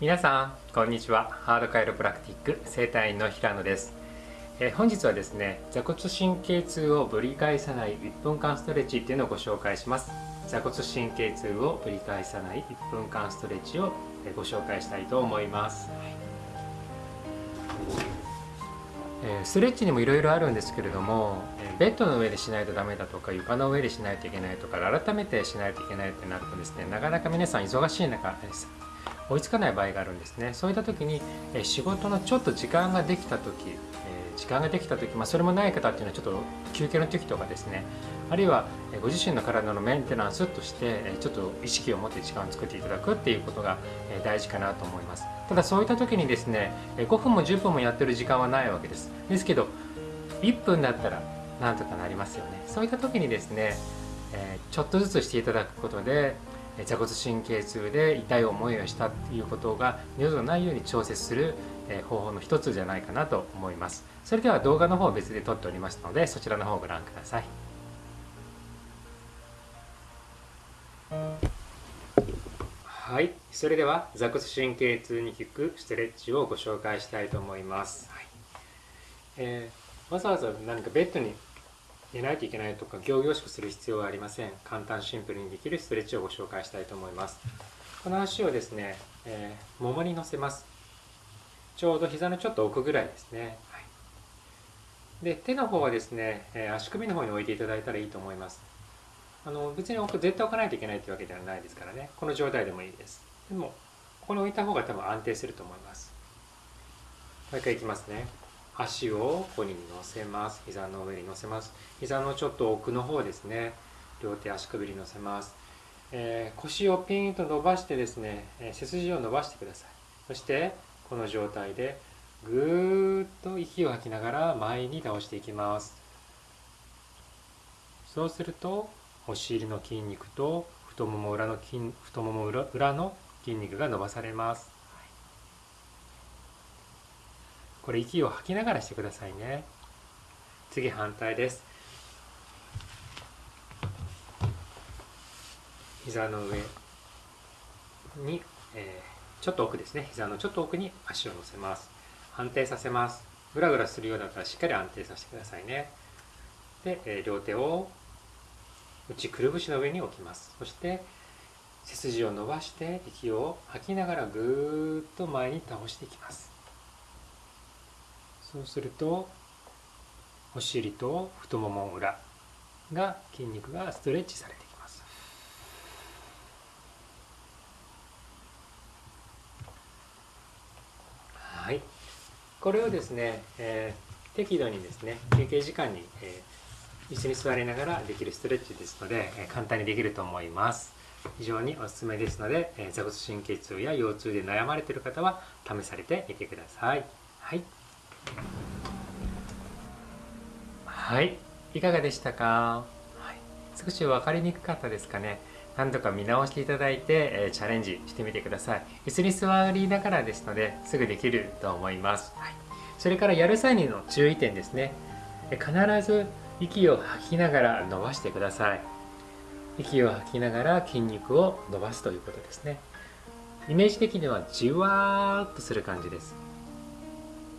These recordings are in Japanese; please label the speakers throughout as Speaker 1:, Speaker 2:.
Speaker 1: 皆さんこんにちは。ハードカイロプラクティック整体院の平野です、えー、本日はですね座骨神経痛をぶり返さない1分間ストレッチっていうのをご紹介します。座骨神経痛をぶり返さない1分間ストレッチをご紹介したいと思います、えー、ストレッチにもいろいろあるんですけれどもベッドの上でしないとダメだとか床の上でしないといけないとか改めてしないといけないってなるとですねなかなか皆さん忙しい中です追いつかない場合があるんですね。そういった時に仕事のちょっと時間ができた時時間ができた時、まあ、それもない方っていうのはちょっと休憩の時とかですね。あるいはご自身の体のメンテナンスとしてちょっと意識を持って時間を作っていただくっていうことが大事かなと思います。ただそういった時にですね5分も10分もやってる時間はないわけです。ですけど1分だったらなんとかなりますよね。そういった時にですねちょっとずつしていただくことで座骨神経痛で痛い思いをしたっていうことが二度とないように調節する方法の一つじゃないかなと思います。それでは動画の方を別で撮っておりますのでそちらの方をご覧ください。はい。それでは座骨神経痛に効くストレッチをご紹介したいと思います、はい。えー、わざわざ何かベッドに寝ないといけないとか行々しくする必要はありません。簡単シンプルにできるストレッチをご紹介したいと思います。この足をですね、えー、ももに乗せます。ちょうど膝のちょっと奥ぐらいですね、はい、で手の方はですね、えー、足首の方に置いていただいたらいいと思います。あの別に置く絶対置かないといけないというわけではないですからね。この状態でもいいです。でもここに置いた方が多分安定すると思います。もう一回いきますね。足をここに乗せます。膝の上に乗せます。膝のちょっと奥の方ですね。両手足首に乗せます、えー、腰をピンと伸ばしてですね、えー、背筋を伸ばしてください。そしてこの状態でぐーっと息を吐きながら前に倒していきます。そうするとお尻の筋肉と太もも裏の筋太もも裏の筋肉が伸ばされます。これ息を吐きながらしてくださいね。次反対です。膝の上に、えー、ちょっと奥ですね。膝のちょっと奥に足を乗せます。安定させます。ぐらぐらするようだったらしっかり安定させてくださいね。で、えー、両手を内くるぶしの上に置きます。そして背筋を伸ばして息を吐きながらぐーっと前に倒していきます。そうするとお尻と太もも裏が筋肉がストレッチされていきます。はい。これをですね、えー、適度にですね休憩時間に、えー、椅子に座りながらできるストレッチですので、えー、簡単にできると思います。非常におすすめですので、えー、座骨神経痛や腰痛で悩まれている方は試されてみてください。はい。はい。いかがでしたか、はい、少し分かりにくかったですかね。何度か見直していただいて、えー、チャレンジしてみてください。椅子に座りながらですのですぐできると思います、はい、それからやる際にの注意点ですね。必ず息を吐きながら伸ばしてください。息を吐きながら筋肉を伸ばすということですね。イメージ的にはじわーっとする感じです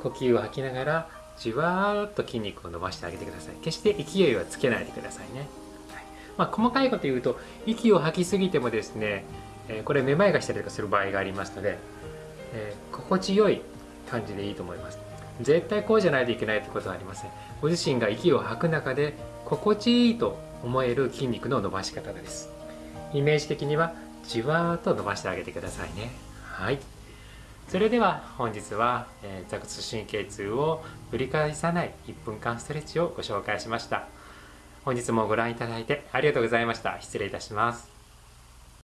Speaker 1: 呼吸を吐きながらじわーっと筋肉を伸ばしてあげてください。決して勢いはつけないでくださいね、はい。まあ、細かいこと言うと息を吐きすぎてもですね、えー、これめまいがしたりとかする場合がありますので、えー、心地よい感じでいいと思います。絶対こうじゃないといけないってことはありません。ご自身が息を吐く中で心地いいと思える筋肉の伸ばし方です。イメージ的にはじわーっと伸ばしてあげてくださいね。はい。それでは本日は、えー、座骨神経痛を繰り返さない1分間ストレッチをご紹介しました。本日もご覧いただいてありがとうございました。失礼いたします。